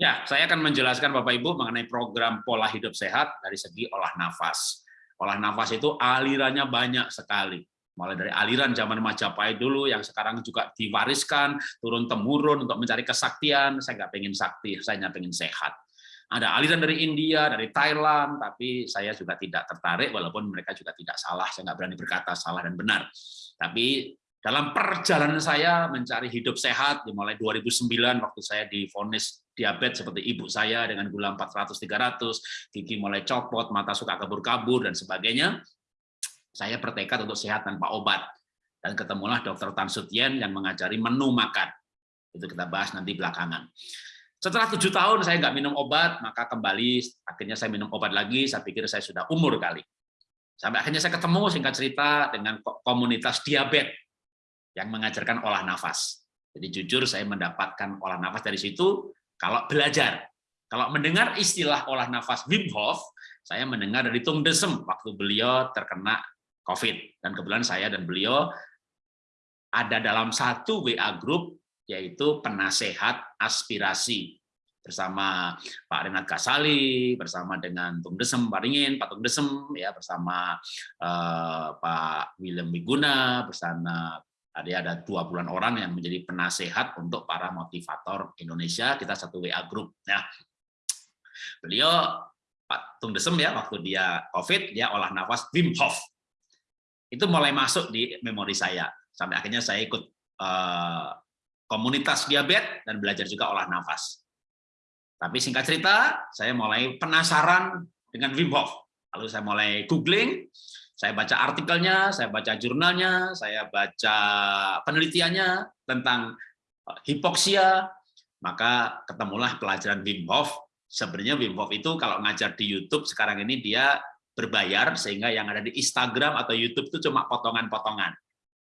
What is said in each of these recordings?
Ya, saya akan menjelaskan Bapak Ibu mengenai program pola hidup sehat dari segi olah nafas. Olah nafas itu alirannya banyak sekali. Mulai dari aliran zaman Majapahit dulu yang sekarang juga diwariskan turun temurun untuk mencari kesaktian. Saya nggak pengen sakti, saya hanya pengen sehat. Ada aliran dari India, dari Thailand, tapi saya juga tidak tertarik walaupun mereka juga tidak salah. Saya nggak berani berkata salah dan benar. Tapi dalam perjalanan saya mencari hidup sehat, dimulai 2009 waktu saya difonis diabetes seperti ibu saya dengan gula 400-300, gigi mulai copot, mata suka kabur-kabur, dan sebagainya, saya bertekad untuk sehat tanpa obat. Dan ketemulah dokter Tan Sutien yang mengajari menu makan. Itu kita bahas nanti belakangan. Setelah tujuh tahun saya nggak minum obat, maka kembali akhirnya saya minum obat lagi. Saya pikir saya sudah umur kali. Sampai akhirnya saya ketemu singkat cerita dengan komunitas diabetes yang mengajarkan olah nafas. Jadi jujur saya mendapatkan olah nafas dari situ kalau belajar. Kalau mendengar istilah olah nafas Wim Hof, saya mendengar dari Tung Desem waktu beliau terkena COVID. Dan kebetulan saya dan beliau ada dalam satu WA group yaitu penasehat aspirasi bersama Pak Renat Kasali, bersama dengan Tung Desem Waringin, Pak Tung Desem, ya bersama uh, Pak William Wiguna, bersama ada ada dua bulan orang yang menjadi penasehat untuk para motivator Indonesia. Kita satu WA group. Nah, beliau Pak Tung Desem ya waktu dia COVID dia olah nafas Wim Hof. Itu mulai masuk di memori saya sampai akhirnya saya ikut uh, komunitas diabetes dan belajar juga olah nafas. Tapi singkat cerita, saya mulai penasaran dengan Wim Hof. Lalu saya mulai googling, saya baca artikelnya, saya baca jurnalnya, saya baca penelitiannya tentang eh, hipoksia, maka ketemulah pelajaran Wim Hof. Sebenarnya Wim Hof itu kalau ngajar di YouTube sekarang ini dia berbayar, sehingga yang ada di Instagram atau YouTube itu cuma potongan-potongan.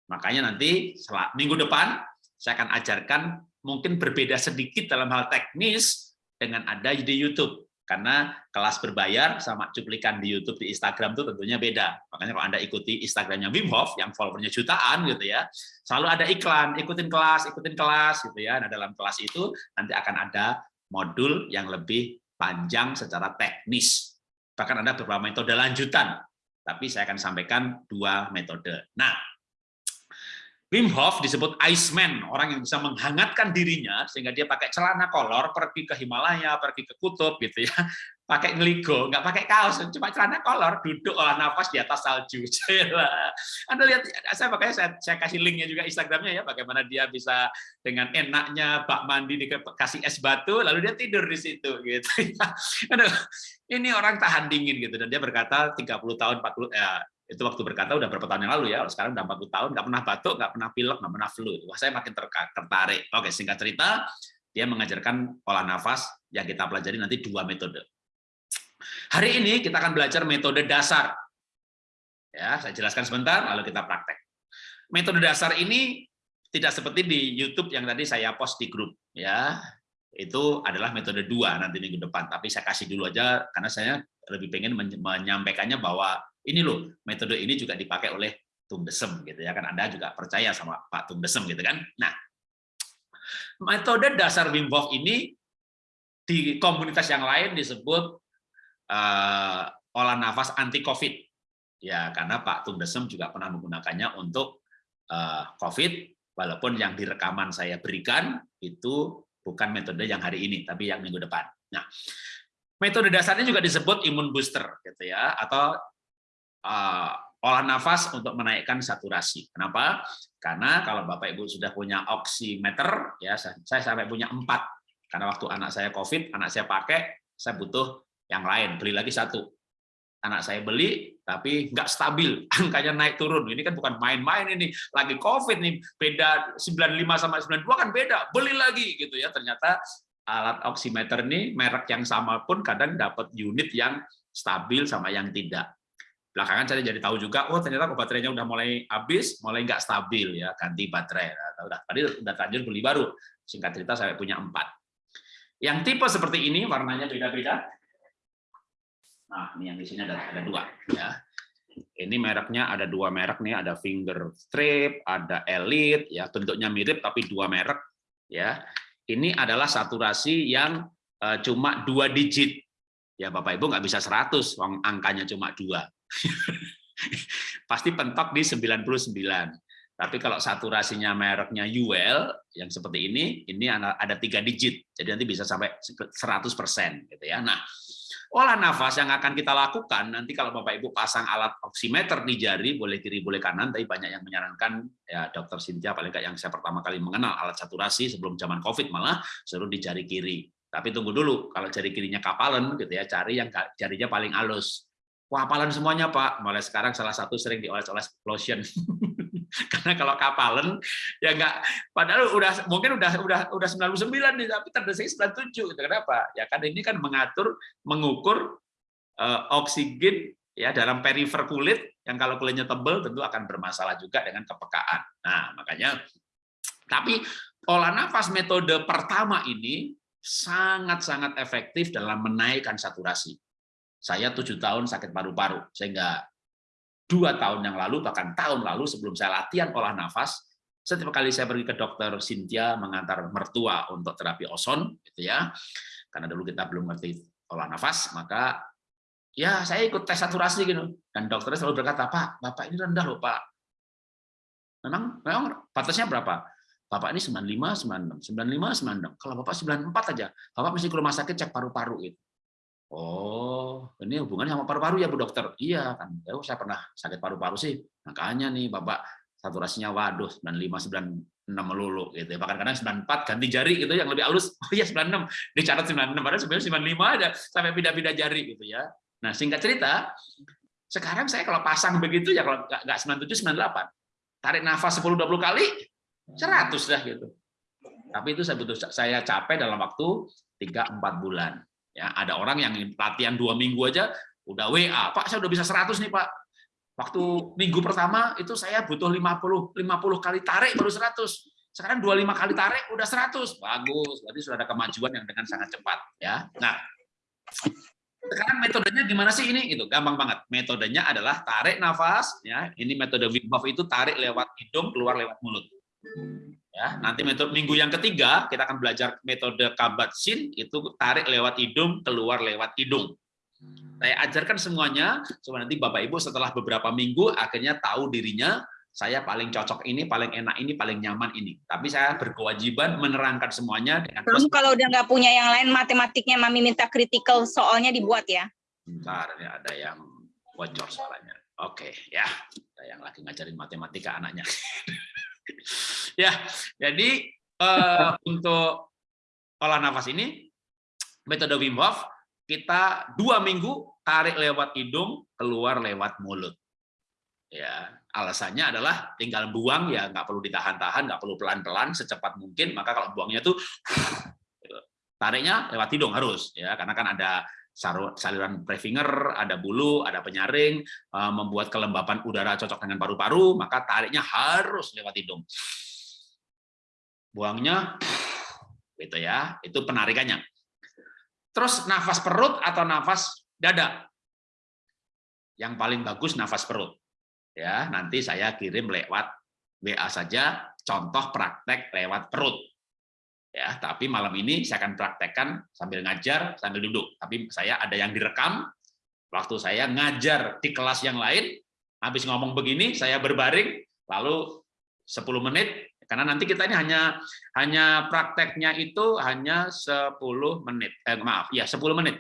Makanya nanti minggu depan saya akan ajarkan mungkin berbeda sedikit dalam hal teknis dengan ada di YouTube karena kelas berbayar sama cuplikan di YouTube di Instagram itu tentunya beda. Makanya kalau Anda ikuti Instagramnya Wim Hof yang followernya jutaan gitu ya, selalu ada iklan, ikutin kelas, ikutin kelas gitu ya. Nah, dalam kelas itu nanti akan ada modul yang lebih panjang secara teknis. Bahkan ada beberapa metode lanjutan, tapi saya akan sampaikan dua metode. Nah, Wim Hof disebut Iceman, orang yang bisa menghangatkan dirinya sehingga dia pakai celana kolor pergi ke Himalaya, pergi ke kutub gitu ya, pakai ngeligo, nggak pakai kaos, cuma celana kolor, duduk olah nafas di atas salju. Anda lihat, saya makanya saya, saya kasih linknya juga Instagramnya ya, bagaimana dia bisa dengan enaknya bak mandi dikasih es batu, lalu dia tidur di situ gitu. Aduh, ini orang tahan dingin gitu dan dia berkata 30 tahun 40 ya itu waktu berkata udah berapa tahun yang lalu ya, sekarang udah 40 tahun, nggak pernah batuk, nggak pernah pilek, nggak pernah flu. Wah, saya makin tertarik. Oke, singkat cerita, dia mengajarkan olah nafas yang kita pelajari nanti dua metode. Hari ini kita akan belajar metode dasar. Ya, saya jelaskan sebentar, lalu kita praktek. Metode dasar ini tidak seperti di YouTube yang tadi saya post di grup. Ya, itu adalah metode dua nanti minggu depan. Tapi saya kasih dulu aja karena saya lebih pengen menyampaikannya bahwa ini loh metode ini juga dipakai oleh Tung Desem gitu ya kan. Anda juga percaya sama Pak Tung Desem gitu kan. Nah metode dasar Wim Hof ini di komunitas yang lain disebut uh, olah nafas anti COVID. Ya karena Pak Tung Desem juga pernah menggunakannya untuk uh, COVID walaupun yang di rekaman saya berikan itu bukan metode yang hari ini tapi yang minggu depan. Nah metode dasarnya juga disebut imun booster gitu ya atau olah nafas untuk menaikkan saturasi. Kenapa? Karena kalau Bapak Ibu sudah punya oximeter, ya saya sampai punya empat. Karena waktu anak saya COVID, anak saya pakai, saya butuh yang lain, beli lagi satu. Anak saya beli, tapi nggak stabil, angkanya naik turun. Ini kan bukan main-main ini, lagi COVID nih, beda 95 sama 92 kan beda, beli lagi gitu ya. Ternyata alat oximeter ini merek yang sama pun kadang dapat unit yang stabil sama yang tidak belakangan saya jadi tahu juga oh ternyata baterainya udah mulai habis mulai nggak stabil ya ganti baterai. Nah, udah tadi udah terlanjur beli baru. Singkat cerita saya punya empat. Yang tipe seperti ini warnanya beda-beda. Nah ini yang di sini ada ada dua ya. Ini mereknya ada dua merek nih ada finger strip ada elite ya bentuknya mirip tapi dua merek ya. Ini adalah saturasi yang uh, cuma dua digit. Ya Bapak Ibu nggak bisa 100, wong angkanya cuma dua. Pasti pentok di 99. Tapi kalau saturasinya mereknya UL yang seperti ini, ini ada tiga digit, jadi nanti bisa sampai 100% gitu ya. Nah, olah nafas yang akan kita lakukan nanti kalau Bapak Ibu pasang alat oximeter di jari, boleh kiri boleh kanan, tapi banyak yang menyarankan ya Dokter Cynthia paling yang saya pertama kali mengenal alat saturasi sebelum zaman COVID malah suruh di jari kiri. Tapi tunggu dulu, kalau jari kirinya kapalan gitu ya, cari yang jarinya paling halus. Kapalan semuanya Pak. Mulai sekarang salah satu sering dioles-oles lotion. karena kalau kapalan ya enggak padahal udah mungkin udah udah udah 99 nih tapi terdesak 97 itu kenapa ya kan ini kan mengatur mengukur uh, oksigen ya dalam perifer kulit yang kalau kulitnya tebal tentu akan bermasalah juga dengan kepekaan nah makanya tapi olah nafas metode pertama ini sangat-sangat efektif dalam menaikkan saturasi. Saya tujuh tahun sakit paru-paru, sehingga dua tahun yang lalu, bahkan tahun lalu sebelum saya latihan olah nafas, setiap kali saya pergi ke dokter Cynthia mengantar mertua untuk terapi oson, gitu ya, karena dulu kita belum ngerti olah nafas, maka ya saya ikut tes saturasi gitu, dan dokternya selalu berkata, Pak, Bapak ini rendah loh Pak. Memang, memang batasnya berapa? Bapak ini 95, 96, 95, 96. Kalau Bapak 94 aja, Bapak mesti ke rumah sakit cek paru-paru itu. Oh, ini hubungannya sama paru-paru ya Bu Dokter? Iya kan, ya, saya pernah sakit paru-paru sih. Makanya nih Bapak saturasinya waduh 95 96 melulu gitu. Bahkan kadang 94 ganti jari gitu yang lebih halus. Oh iya 96, dicatat 96 padahal sebenarnya 95 aja sampai pindah-pindah jari gitu ya. Nah, singkat cerita, sekarang saya kalau pasang begitu ya kalau nggak 97 98. Tarik nafas 10 20 kali 100 dah gitu. Tapi itu saya butuh saya capek dalam waktu 3 4 bulan. Ya, ada orang yang latihan dua minggu aja udah WA, Pak saya udah bisa 100 nih Pak. Waktu minggu pertama itu saya butuh 50 50 kali tarik baru 100. Sekarang 25 kali tarik udah 100. Bagus, berarti sudah ada kemajuan yang dengan sangat cepat ya. Nah, sekarang metodenya gimana sih ini? Itu gampang banget. Metodenya adalah tarik nafas ya. Ini metode Wim Hof itu tarik lewat hidung keluar lewat mulut. Ya, nanti metode minggu yang ketiga kita akan belajar metode Kabat-Zinn itu tarik lewat hidung, keluar lewat hidung. Saya ajarkan semuanya supaya nanti Bapak Ibu setelah beberapa minggu akhirnya tahu dirinya saya paling cocok ini, paling enak ini, paling nyaman ini. Tapi saya berkewajiban menerangkan semuanya dengan Terus kalau udah nggak punya yang lain matematiknya Mami minta critical soalnya dibuat ya. Bentar, ya ada yang bocor soalnya. Oke, ya. Ada yang lagi ngajarin matematika anaknya. ya, jadi uh, untuk olah nafas ini metode Wim Hof kita dua minggu tarik lewat hidung, keluar lewat mulut. Ya, alasannya adalah tinggal buang ya nggak perlu ditahan-tahan, nggak perlu pelan-pelan, secepat mungkin. Maka kalau buangnya tuh tariknya lewat hidung harus ya, karena kan ada saluran prefinger, ada bulu, ada penyaring, eh, membuat kelembapan udara cocok dengan paru-paru, maka tariknya harus lewat hidung. Buangnya, gitu ya, itu penarikannya. Terus nafas perut atau nafas dada? Yang paling bagus nafas perut. Ya, nanti saya kirim lewat WA saja, contoh praktek lewat perut ya tapi malam ini saya akan praktekkan sambil ngajar sambil duduk. Tapi saya ada yang direkam. Waktu saya ngajar di kelas yang lain habis ngomong begini saya berbaring. Lalu 10 menit karena nanti kita ini hanya hanya prakteknya itu hanya 10 menit. Eh maaf ya 10 menit.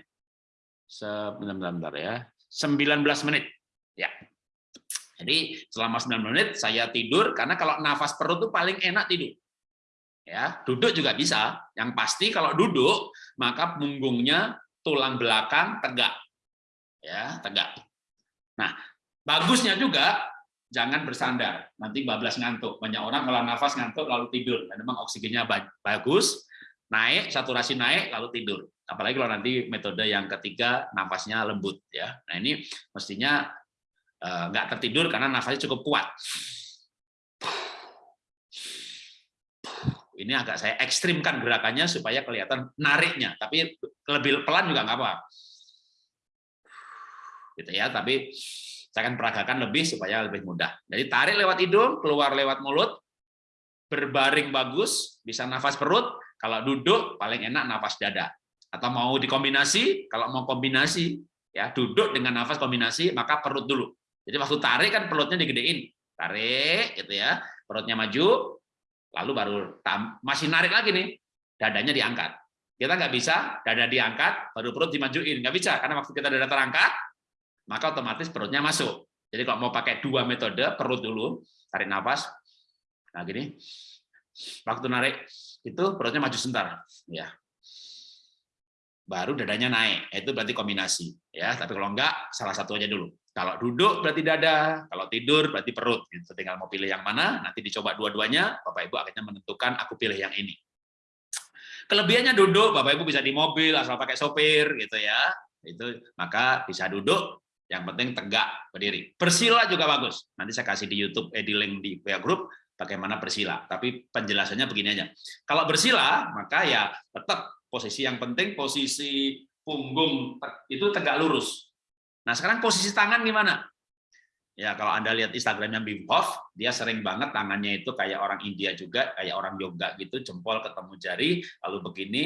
Sebentar bentar ya. 19 menit. Ya. Jadi selama 9 menit saya tidur karena kalau nafas perut itu paling enak tidur ya duduk juga bisa. Yang pasti kalau duduk maka punggungnya tulang belakang tegak. Ya tegak. Nah bagusnya juga jangan bersandar. Nanti bablas ngantuk. Banyak orang kalau nafas ngantuk lalu tidur. Dan memang oksigennya bagus naik saturasi naik lalu tidur. Apalagi kalau nanti metode yang ketiga nafasnya lembut ya. Nah ini mestinya eh, nggak tertidur karena nafasnya cukup kuat Ini agak saya ekstrimkan gerakannya supaya kelihatan nariknya, tapi lebih pelan juga nggak apa. Gitu ya, tapi saya akan peragakan lebih supaya lebih mudah. Jadi tarik lewat hidung, keluar lewat mulut, berbaring bagus, bisa nafas perut, kalau duduk paling enak nafas dada. Atau mau dikombinasi, kalau mau kombinasi, ya duduk dengan nafas kombinasi, maka perut dulu. Jadi waktu tarik kan perutnya digedein. Tarik, gitu ya. Perutnya maju, lalu baru masih narik lagi nih, dadanya diangkat. Kita nggak bisa dada diangkat, baru perut dimajuin. Nggak bisa, karena waktu kita dada terangkat, maka otomatis perutnya masuk. Jadi kalau mau pakai dua metode, perut dulu, tarik nafas. Nah gini, waktu narik itu perutnya maju sebentar, ya. Baru dadanya naik, itu berarti kombinasi, ya. Tapi kalau enggak, salah satu aja dulu. Kalau duduk berarti dada, kalau tidur berarti perut. Gitu. Tinggal mau pilih yang mana, nanti dicoba dua-duanya, Bapak Ibu akhirnya menentukan aku pilih yang ini. Kelebihannya duduk, Bapak Ibu bisa di mobil asal pakai sopir gitu ya. Itu maka bisa duduk, yang penting tegak berdiri. Bersila juga bagus. Nanti saya kasih di YouTube, eh, di link di WA Group bagaimana bersila. Tapi penjelasannya begini aja. Kalau bersila, maka ya tetap posisi yang penting posisi punggung itu tegak lurus. Nah sekarang posisi tangan gimana? Ya kalau anda lihat Instagramnya Wim Hof, dia sering banget tangannya itu kayak orang India juga, kayak orang yoga gitu, jempol ketemu jari, lalu begini,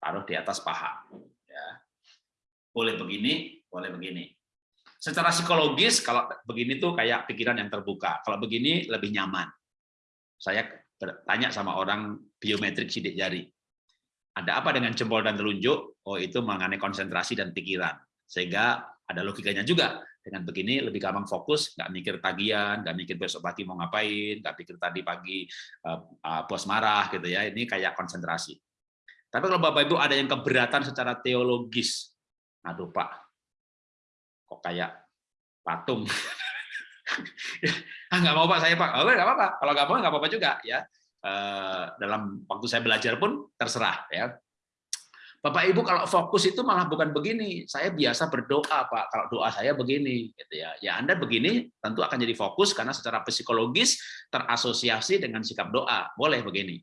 taruh di atas paha. Ya. Boleh begini, boleh begini. Secara psikologis kalau begini tuh kayak pikiran yang terbuka. Kalau begini lebih nyaman. Saya bertanya sama orang biometrik sidik jari. Ada apa dengan jempol dan telunjuk? Oh itu mengenai konsentrasi dan pikiran. Sehingga ada logikanya juga. Dengan begini lebih gampang fokus, nggak mikir tagihan, nggak mikir besok pagi mau ngapain, nggak pikir tadi pagi uh, uh, bos marah gitu ya. Ini kayak konsentrasi. Tapi kalau Bapak Ibu ada yang keberatan secara teologis, aduh Pak, kok kayak patung. ah nggak mau pak saya pak, oh nggak apa-apa. Kalau nggak mau nggak apa-apa juga ya. Eh, dalam waktu saya belajar pun terserah ya. Bapak Ibu kalau fokus itu malah bukan begini. Saya biasa berdoa Pak. Kalau doa saya begini, gitu ya. Ya Anda begini tentu akan jadi fokus karena secara psikologis terasosiasi dengan sikap doa. Boleh begini.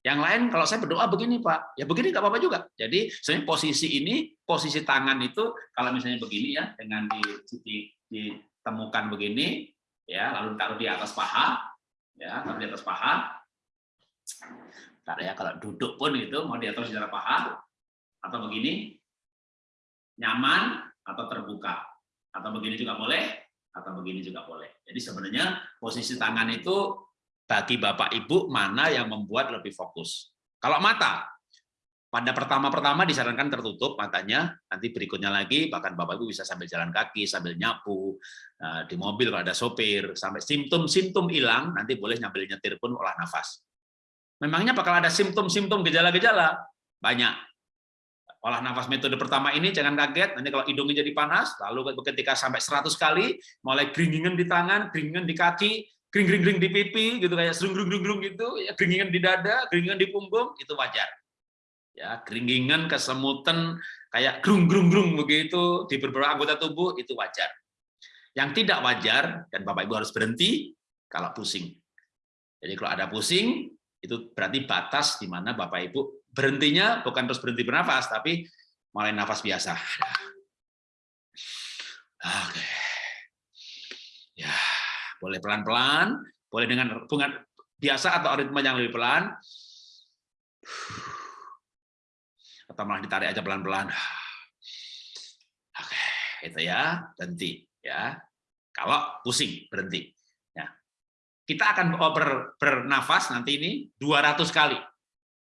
Yang lain kalau saya berdoa begini Pak, ya begini nggak apa-apa juga. Jadi sebenarnya posisi ini, posisi tangan itu kalau misalnya begini ya, dengan di, di, ditemukan begini, ya lalu taruh di atas paha, ya taruh di atas paha. Ya kalau duduk pun itu mau di atas di atas paha atau begini, nyaman atau terbuka, atau begini juga boleh, atau begini juga boleh. Jadi sebenarnya posisi tangan itu bagi Bapak Ibu mana yang membuat lebih fokus. Kalau mata, pada pertama-pertama disarankan tertutup matanya, nanti berikutnya lagi bahkan Bapak Ibu bisa sambil jalan kaki, sambil nyapu, eh, di mobil kalau ada sopir, sampai simptom-simptom hilang, nanti boleh nyambil nyetir pun olah nafas. Memangnya bakal ada simptom-simptom gejala-gejala? Banyak. Olah nafas metode pertama ini jangan kaget, nanti kalau hidungnya jadi panas, lalu ketika sampai 100 kali, mulai geringingan di tangan, geringingan di kaki, kering kering di pipi gitu kayak serung serung serung gitu ya keringingan di dada keringingan di punggung itu wajar. Ya keringingan kesemutan kayak grung grung grung begitu di beberapa anggota tubuh itu wajar. Yang tidak wajar dan bapak ibu harus berhenti kalau pusing. Jadi kalau ada pusing itu berarti batas di mana bapak ibu berhentinya bukan terus berhenti bernafas tapi mulai nafas biasa oke ya boleh pelan-pelan, boleh dengan hubungan biasa atau ritme yang lebih pelan. Atau malah ditarik aja pelan-pelan. Oke, itu ya, berhenti ya. Kalau pusing, berhenti. Ya. Kita akan oh, ber, bernafas nanti ini 200 kali.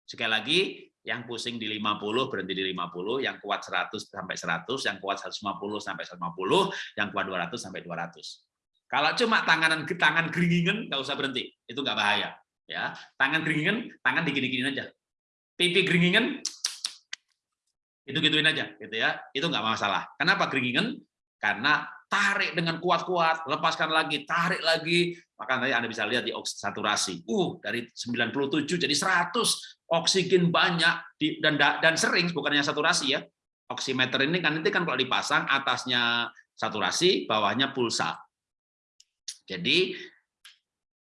Sekali lagi, yang pusing di 50 berhenti di 50, yang kuat 100 sampai 100, yang kuat 150 sampai 150, yang kuat 200 sampai 200. Kalau cuma tangan tangan geringingan nggak usah berhenti, itu nggak bahaya. Ya, tangan geringingan, tangan digini-giniin aja. Pipi geringingan, itu gituin aja, gitu ya. Itu nggak masalah. Kenapa geringingan? Karena tarik dengan kuat-kuat, lepaskan lagi, tarik lagi, maka nanti Anda bisa lihat di saturasi. Uh, dari 97 jadi 100, oksigen banyak di, dan dan sering bukannya saturasi ya. Oximeter ini kan nanti kan kalau dipasang atasnya saturasi, bawahnya pulsa. Jadi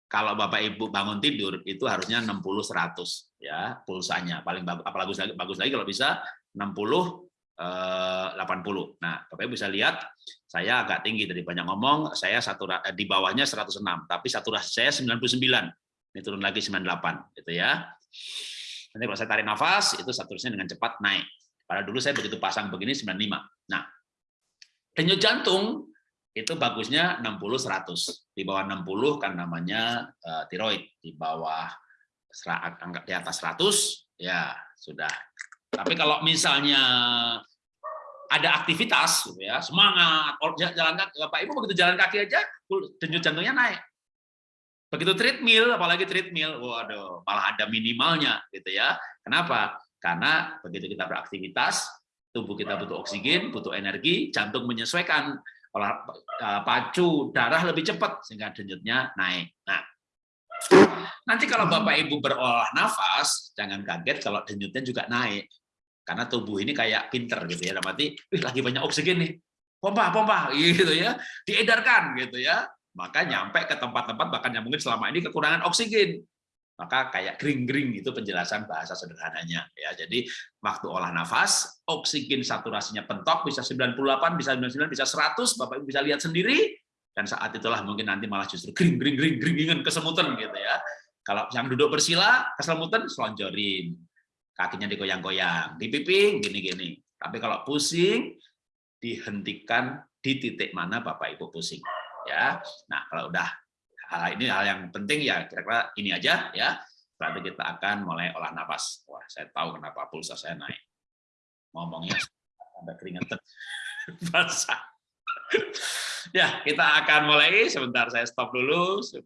kalau Bapak Ibu bangun tidur itu harusnya 60 100 ya pulsanya. Paling bagus apalagi bagus lagi bagus lagi kalau bisa 60 80. Eh, nah, Bapak bisa lihat saya agak tinggi dari banyak ngomong, saya satu eh, di bawahnya 106, tapi saturasi saya 99. Ini turun lagi 98 gitu ya. Nanti kalau saya tarik nafas itu saturasinya dengan cepat naik. Pada dulu saya begitu pasang begini 95. Nah, denyut jantung itu bagusnya 60-100. Di bawah 60 kan namanya uh, tiroid. Di bawah di atas 100 ya sudah. Tapi kalau misalnya ada aktivitas gitu ya, semangat, jalan kaki, Bapak Ibu begitu jalan kaki aja denyut jantungnya naik. Begitu treadmill, apalagi treadmill, waduh, malah ada minimalnya gitu ya. Kenapa? Karena begitu kita beraktivitas, tubuh kita butuh oksigen, butuh energi, jantung menyesuaikan olah eh, pacu darah lebih cepat sehingga denyutnya naik. Nah, nanti kalau Bapak Ibu berolah nafas, jangan kaget kalau denyutnya juga naik. Karena tubuh ini kayak pinter gitu ya, berarti lagi banyak oksigen nih. Pompa, pompa gitu ya. Diedarkan gitu ya. Maka nyampe ke tempat-tempat bahkan yang mungkin selama ini kekurangan oksigen. Maka kayak gring-gring itu penjelasan bahasa sederhananya. Ya jadi waktu olah nafas oksigen saturasinya pentok bisa 98 bisa 99 bisa 100 Bapak Ibu bisa lihat sendiri. Dan saat itulah mungkin nanti malah justru gring gring gring gringingan kesemutan gitu ya. Kalau yang duduk bersila kesemutan selonjorin. Kakinya digoyang-goyang dipiping gini-gini. Tapi kalau pusing dihentikan di titik mana Bapak Ibu pusing ya nah kalau udah hal ini hal yang penting ya kira-kira ini aja ya. Berarti kita akan mulai olah nafas. Wah, saya tahu kenapa pulsa saya naik. Ngomongnya ada keringetan basah. ya, kita akan mulai. Sebentar saya stop dulu supaya